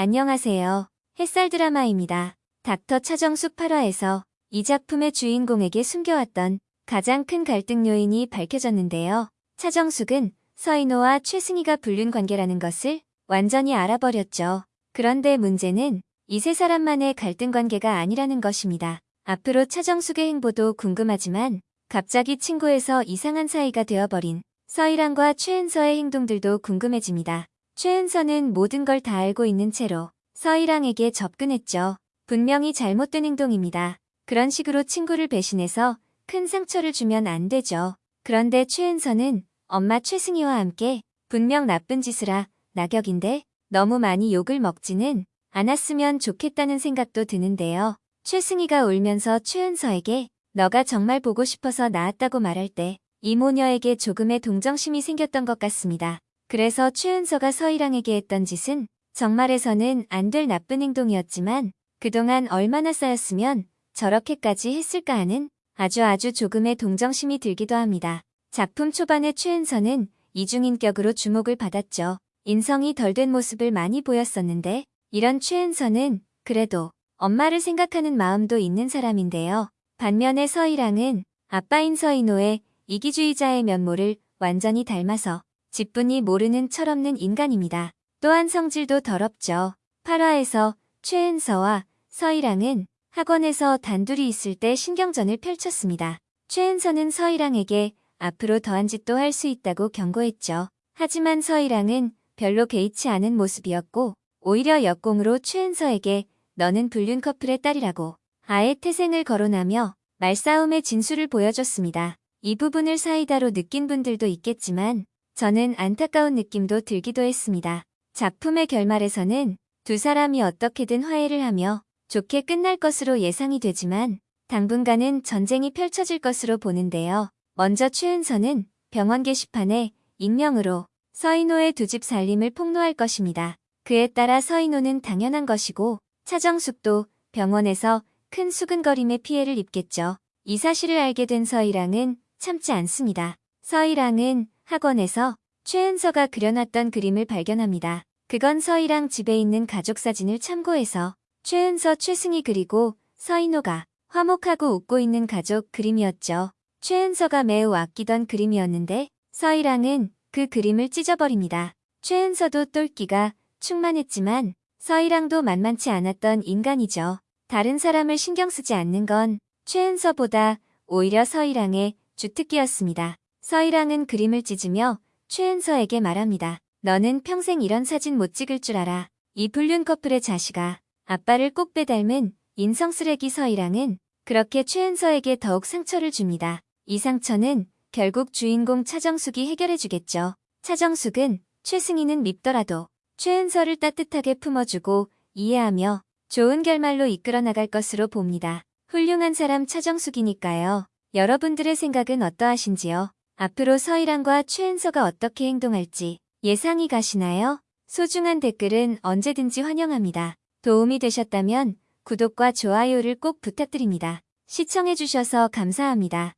안녕하세요. 햇살 드라마입니다. 닥터 차정숙 8화에서 이 작품의 주인공에게 숨겨왔던 가장 큰 갈등 요인이 밝혀졌는데요. 차정숙은 서인호와 최승희가 불륜 관계라는 것을 완전히 알아버렸죠. 그런데 문제는 이 세 사람만의 갈등 관계가 아니라는 것입니다. 앞으로 차정숙의 행보도 궁금하지만 갑자기 친구에서 이상한 사이가 되어버린 서희랑과 최은서의 행동들도 궁금해집니다. 최은서는 모든 걸 다 알고 있는 채로 서희랑에게 접근했죠. 분명히 잘못된 행동입니다. 그런 식으로 친구를 배신해서 큰 상처를 주면 안 되죠. 그런데 최은서는 엄마 최승희와 함께 분명 나쁜 짓을 하 낙역인데 너무 많이 욕을 먹지는 않았으면 좋겠다는 생각도 드는데요. 최승희가 울면서 최은서에게 너가 정말 보고 싶어서 나왔다고 말할 때 이 모녀에게 조금의 동정심이 생겼던 것 같습니다. 그래서 최은서가 서희랑에게 했던 짓은 정말에서는 안 될 나쁜 행동이었지만 그동안 얼마나 쌓였으면 저렇게까지 했을까 하는 아주 아주 조금의 동정심이 들기도 합니다. 작품 초반의 최은서는 이중인격으로 주목을 받았죠. 인성이 덜 된 모습을 많이 보였었는데 이런 최은서는 그래도 엄마를 생각하는 마음도 있는 사람인데요. 반면에 서희랑은 아빠인 서인호의 이기주의자의 면모를 완전히 닮아서 직분이 모르는 철없는 인간입니다. 또한 성질도 더럽죠. 8화에서 최은서와 서희랑은 학원에서 단둘이 있을 때 신경전을 펼쳤습니다. 최은서는 서희랑에게 앞으로 더한 짓도 할 수 있다고 경고했죠. 하지만 서희랑은 별로 개의치 않은 모습이었고 오히려 역공으로 최은서에게 너는 불륜 커플의 딸이라고 아예 태생을 거론하며 말싸움의 진수를 보여줬습니다. 이 부분을 사이다로 느낀 분들도 있겠지만 저는 안타까운 느낌도 들기도 했습니다. 작품의 결말에서는 두 사람이 어떻게든 화해를 하며 좋게 끝날 것으로 예상이 되지만 당분간은 전쟁이 펼쳐질 것으로 보는데요. 먼저 최은서는 병원 게시판에 익명으로 서인호의 두 집 살림을 폭로할 것입니다. 그에 따라 서인호는 당연한 것이고 차정숙도 병원에서 큰 수근거림의 피해를 입겠죠. 이 사실을 알게 된 서희랑은 참지 않습니다. 서희랑은 학원에서 최은서가 그려놨던 그림을 발견합니다. 그건 서희랑 집에 있는 가족 사진을 참고해서 최은서 최승희 그리고 서인호가 화목하고 웃고 있는 가족 그림이었죠. 최은서가 매우 아끼던 그림이었는데 서희랑은 그 그림을 찢어버립니다. 최은서도 똘끼가 충만했지만 서희랑도 만만치 않았던 인간이죠. 다른 사람을 신경 쓰지 않는 건 최은서보다 오히려 서희랑의 주특기였습니다. 서희랑은 그림을 찢으며 최은서에게 말합니다. 너는 평생 이런 사진 못 찍을 줄 알아. 이 불륜 커플의 자식아. 아빠를 꼭 빼닮은 인성 쓰레기 서희랑은 그렇게 최은서에게 더욱 상처를 줍니다. 이 상처는 결국 주인공 차정숙이 해결해주겠죠. 차정숙은 최승희는 밉더라도 최은서를 따뜻하게 품어주고 이해하며 좋은 결말로 이끌어 나갈 것으로 봅니다. 훌륭한 사람 차정숙이니까요. 여러분들의 생각은 어떠하신지요? 앞으로 서희랑과 최은서가 어떻게 행동할지 예상이 가시나요? 소중한 댓글은 언제든지 환영합니다. 도움이 되셨다면 구독과 좋아요를 꼭 부탁드립니다. 시청해주셔서 감사합니다.